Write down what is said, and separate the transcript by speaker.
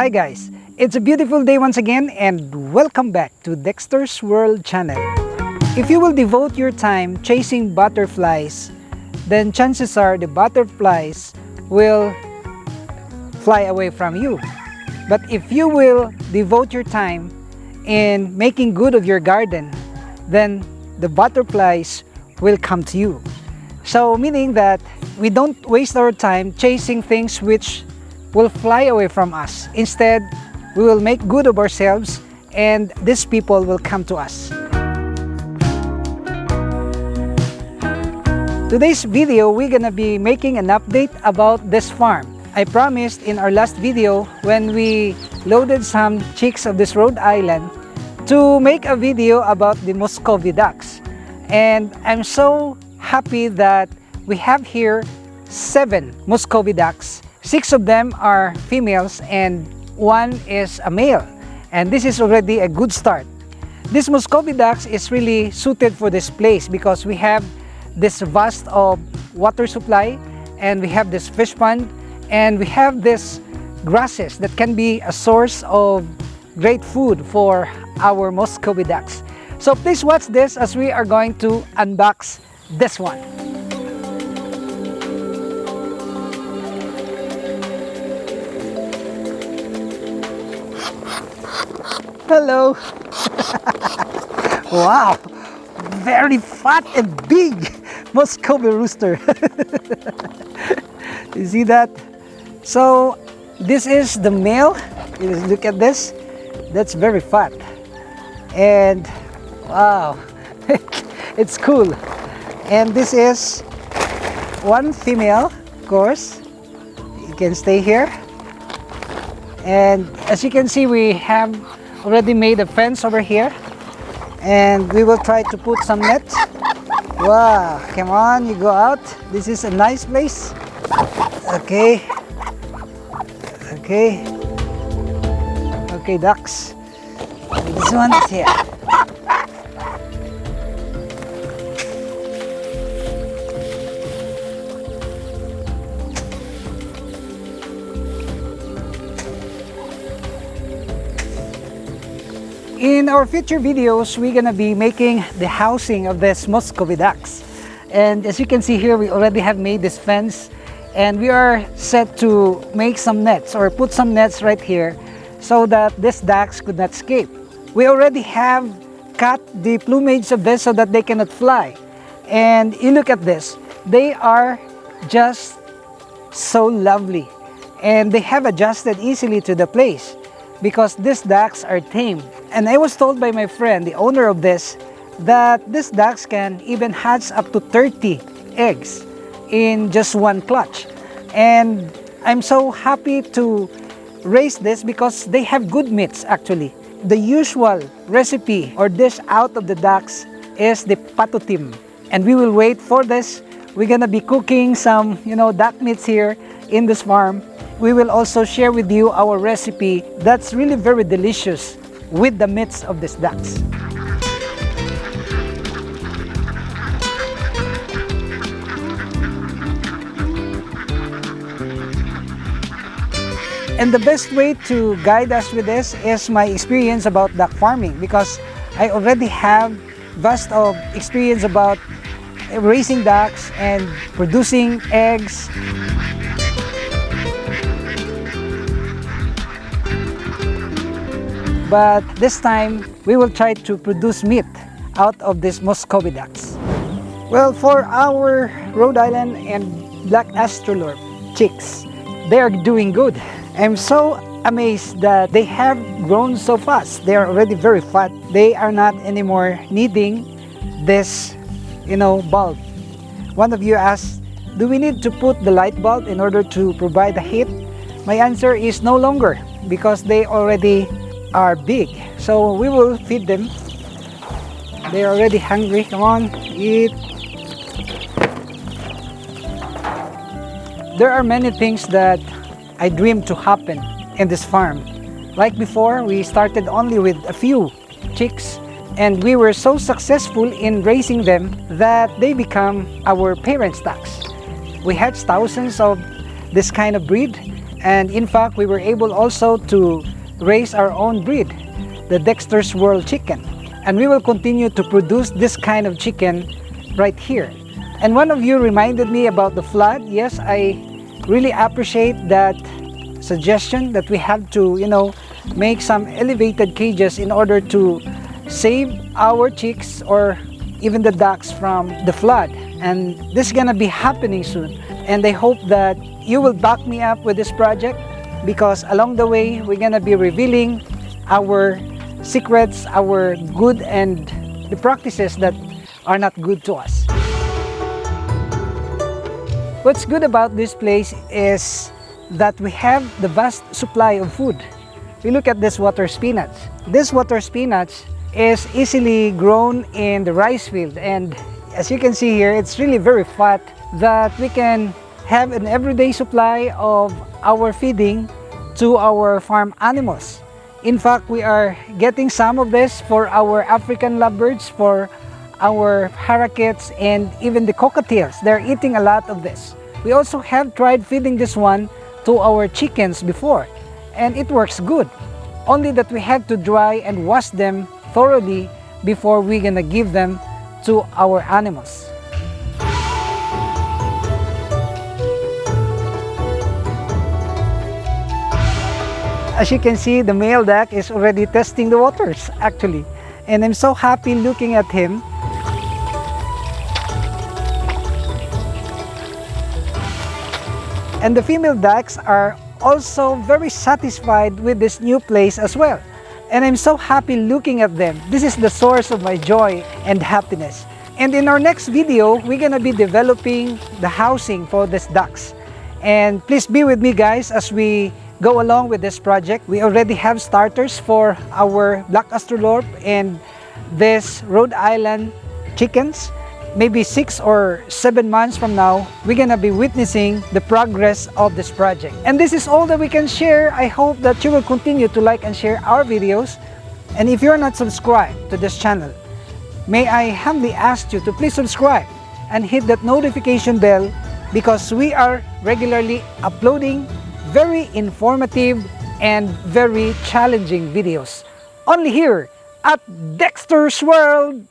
Speaker 1: Hi guys, it's a beautiful day once again and welcome back to Dexter's World channel. If you will devote your time chasing butterflies, then chances are the butterflies will fly away from you. But if you will devote your time in making good of your garden, then the butterflies will come to you. So meaning that we don't waste our time chasing things which will fly away from us. Instead, we will make good of ourselves and these people will come to us. Today's video, we're gonna be making an update about this farm. I promised in our last video when we loaded some chicks of this Rhode Island to make a video about the Muscovy ducks. And I'm so happy that we have here seven Muscovy ducks Six of them are females and one is a male. And this is already a good start. This Muscovy ducks is really suited for this place because we have this vast of water supply and we have this fish pond and we have this grasses that can be a source of great food for our Muscovy ducks. So please watch this as we are going to unbox this one. Hello. wow. Very fat and big Muscovy rooster. you see that? So this is the male. Look at this. That's very fat. And wow. it's cool. And this is one female, of course. You can stay here. And as you can see, we have already made a fence over here. And we will try to put some nets. Wow, come on, you go out. This is a nice place. Okay. Okay. Okay, ducks. This one is here. In our future videos, we're gonna be making the housing of this Muscovy ducks. And as you can see here, we already have made this fence and we are set to make some nets or put some nets right here so that these ducks could not escape. We already have cut the plumage of this so that they cannot fly. And you look at this, they are just so lovely and they have adjusted easily to the place because these ducks are tame. And I was told by my friend, the owner of this, that these ducks can even hatch up to 30 eggs in just one clutch. And I'm so happy to raise this because they have good meats actually. The usual recipe or dish out of the ducks is the patutim. And we will wait for this. We're gonna be cooking some, you know, duck meats here in this farm we will also share with you our recipe that's really very delicious with the meats of these ducks. And the best way to guide us with this is my experience about duck farming because I already have vast of experience about raising ducks and producing eggs But this time, we will try to produce meat out of these Muscovy ducks. Well, for our Rhode Island and Black Australorp chicks, they are doing good. I'm so amazed that they have grown so fast. They are already very fat. They are not anymore needing this, you know, bulb. One of you asked, do we need to put the light bulb in order to provide the heat? My answer is no longer because they already are big. So we will feed them. They're already hungry. Come on, eat. There are many things that I dream to happen in this farm. Like before, we started only with a few chicks and we were so successful in raising them that they become our parent stocks. We had thousands of this kind of breed and in fact we were able also to raise our own breed, the Dexter's World Chicken. And we will continue to produce this kind of chicken right here. And one of you reminded me about the flood. Yes, I really appreciate that suggestion that we have to, you know, make some elevated cages in order to save our chicks or even the ducks from the flood. And this is gonna be happening soon. And I hope that you will back me up with this project because along the way we're gonna be revealing our secrets, our good and the practices that are not good to us. What's good about this place is that we have the vast supply of food. We look at this water spinach. This water spinach is easily grown in the rice field and as you can see here, it's really very fat that we can have an everyday supply of our feeding to our farm animals. In fact, we are getting some of this for our African lovebirds, for our parakeets, and even the cockatiels. They're eating a lot of this. We also have tried feeding this one to our chickens before, and it works good. Only that we have to dry and wash them thoroughly before we're gonna give them to our animals. As you can see, the male duck is already testing the waters actually. And I'm so happy looking at him. And the female ducks are also very satisfied with this new place as well. And I'm so happy looking at them. This is the source of my joy and happiness. And in our next video, we're gonna be developing the housing for these ducks. And please be with me guys as we go along with this project. We already have starters for our Black Australorp and this Rhode Island chickens maybe six or seven months from now, we're gonna be witnessing the progress of this project. And this is all that we can share. I hope that you will continue to like and share our videos. And if you're not subscribed to this channel, may I humbly ask you to please subscribe and hit that notification bell because we are regularly uploading very informative and very challenging videos. Only here at Dexter's World